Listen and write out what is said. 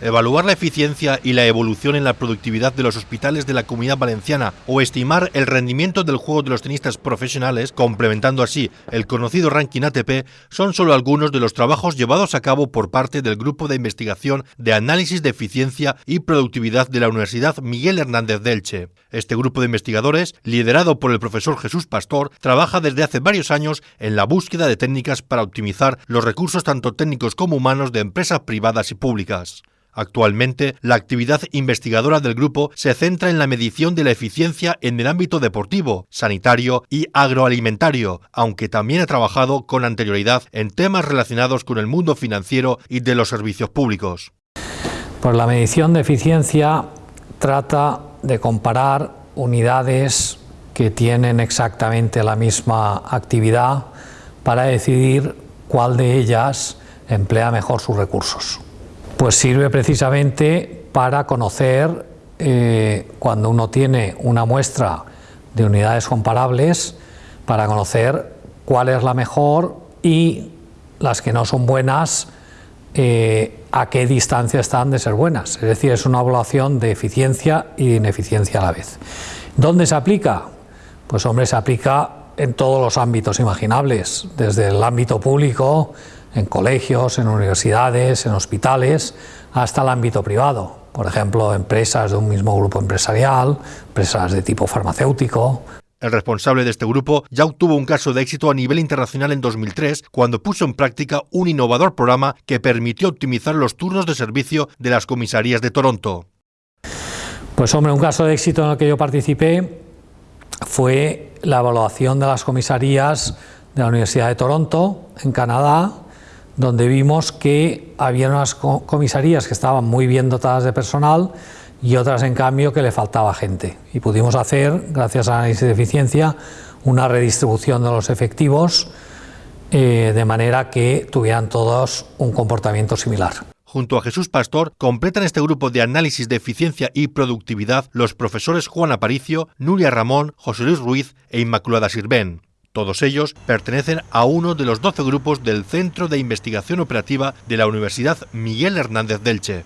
evaluar la eficiencia y la evolución en la productividad de los hospitales de la Comunidad Valenciana o estimar el rendimiento del juego de los tenistas profesionales, complementando así el conocido ranking ATP, son solo algunos de los trabajos llevados a cabo por parte del Grupo de Investigación de Análisis de Eficiencia y Productividad de la Universidad Miguel Hernández de Elche. Este grupo de investigadores, liderado por el profesor Jesús Pastor, trabaja desde hace varios años en la búsqueda de técnicas para optimizar los recursos tanto técnicos como humanos de empresas privadas y públicas. Actualmente, la actividad investigadora del grupo se centra en la medición de la eficiencia en el ámbito deportivo, sanitario y agroalimentario, aunque también ha trabajado con anterioridad en temas relacionados con el mundo financiero y de los servicios públicos. Pues la medición de eficiencia trata de comparar unidades que tienen exactamente la misma actividad para decidir cuál de ellas emplea mejor sus recursos. Pues sirve precisamente para conocer eh, cuando uno tiene una muestra de unidades comparables, para conocer cuál es la mejor y las que no son buenas, eh, a qué distancia están de ser buenas. Es decir, es una evaluación de eficiencia y ineficiencia a la vez. ¿Dónde se aplica? Pues hombre, se aplica en todos los ámbitos imaginables, desde el ámbito público, en colegios, en universidades, en hospitales, hasta el ámbito privado. Por ejemplo, empresas de un mismo grupo empresarial, empresas de tipo farmacéutico. El responsable de este grupo ya obtuvo un caso de éxito a nivel internacional en 2003 cuando puso en práctica un innovador programa que permitió optimizar los turnos de servicio de las comisarías de Toronto. Pues hombre, un caso de éxito en el que yo participé fue la evaluación de las comisarías de la Universidad de Toronto, en Canadá, donde vimos que había unas comisarías que estaban muy bien dotadas de personal y otras en cambio que le faltaba gente. Y pudimos hacer, gracias al análisis de eficiencia, una redistribución de los efectivos eh, de manera que tuvieran todos un comportamiento similar. Junto a Jesús Pastor, completan este grupo de análisis de eficiencia y productividad los profesores Juan Aparicio, Nuria Ramón, José Luis Ruiz e Inmaculada Sirven. Todos ellos pertenecen a uno de los 12 grupos del Centro de Investigación Operativa de la Universidad Miguel Hernández Delche.